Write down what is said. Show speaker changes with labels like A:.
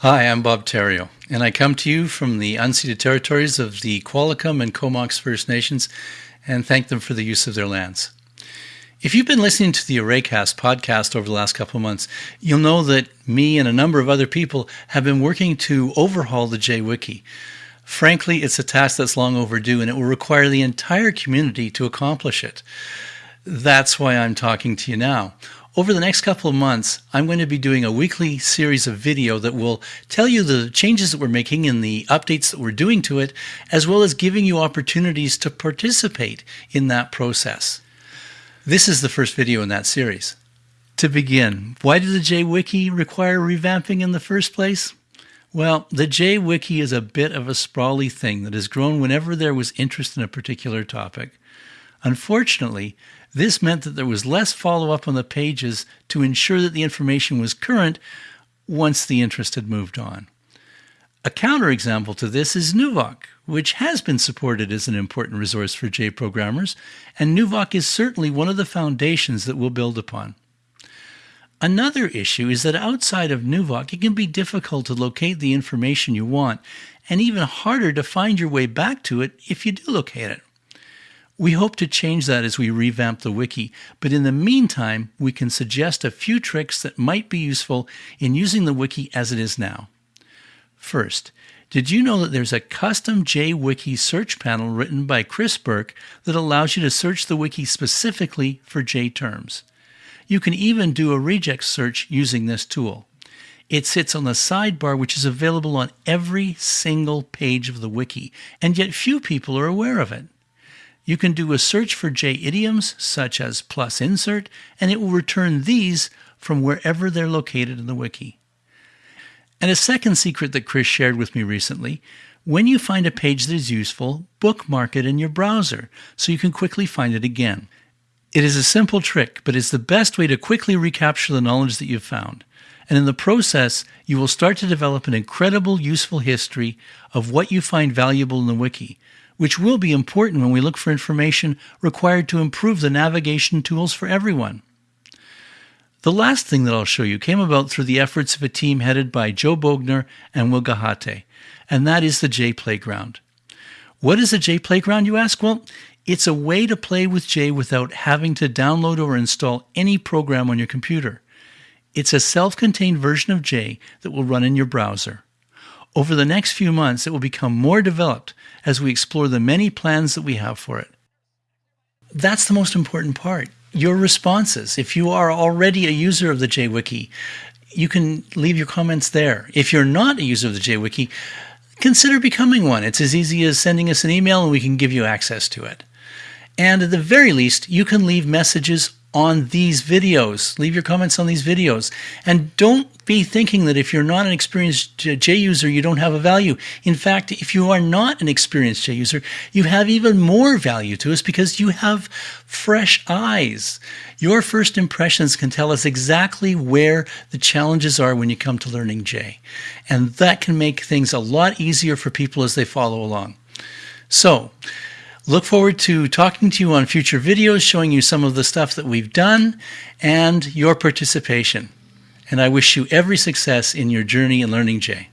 A: Hi, I'm Bob Therriault, and I come to you from the unceded territories of the Qualicum and Comox First Nations and thank them for the use of their lands. If you've been listening to the Arraycast podcast over the last couple of months, you'll know that me and a number of other people have been working to overhaul the JWiki. Frankly, it's a task that's long overdue and it will require the entire community to accomplish it. That's why I'm talking to you now. Over the next couple of months, I'm going to be doing a weekly series of video that will tell you the changes that we're making and the updates that we're doing to it, as well as giving you opportunities to participate in that process. This is the first video in that series. To begin, why did the JWiki require revamping in the first place? Well, the JWiki is a bit of a sprawly thing that has grown whenever there was interest in a particular topic. Unfortunately, this meant that there was less follow up on the pages to ensure that the information was current once the interest had moved on. A counterexample to this is Nuvoc, which has been supported as an important resource for J programmers, and Nuvoc is certainly one of the foundations that we'll build upon. Another issue is that outside of Nuvoc, it can be difficult to locate the information you want, and even harder to find your way back to it if you do locate it. We hope to change that as we revamp the wiki, but in the meantime, we can suggest a few tricks that might be useful in using the wiki as it is now. First, did you know that there's a custom JWiki search panel written by Chris Burke that allows you to search the wiki specifically for J terms? You can even do a regex search using this tool. It sits on the sidebar, which is available on every single page of the wiki, and yet few people are aware of it. You can do a search for J idioms such as plus insert, and it will return these from wherever they're located in the wiki. And a second secret that Chris shared with me recently, when you find a page that is useful, bookmark it in your browser so you can quickly find it again. It is a simple trick, but it's the best way to quickly recapture the knowledge that you've found. And in the process, you will start to develop an incredible useful history of what you find valuable in the wiki, which will be important when we look for information required to improve the navigation tools for everyone. The last thing that I'll show you came about through the efforts of a team headed by Joe Bogner and Will and that is the J Playground. What is a J Playground, you ask? Well, it's a way to play with J without having to download or install any program on your computer. It's a self contained version of J that will run in your browser. Over the next few months, it will become more developed as we explore the many plans that we have for it. That's the most important part. Your responses. If you are already a user of the JWiki, you can leave your comments there. If you're not a user of the JWiki, consider becoming one. It's as easy as sending us an email and we can give you access to it. And at the very least, you can leave messages on these videos. Leave your comments on these videos. And don't be thinking that if you're not an experienced J user, you don't have a value. In fact, if you are not an experienced J user, you have even more value to us because you have fresh eyes. Your first impressions can tell us exactly where the challenges are when you come to learning J. And that can make things a lot easier for people as they follow along. So, Look forward to talking to you on future videos, showing you some of the stuff that we've done and your participation. And I wish you every success in your journey in learning J.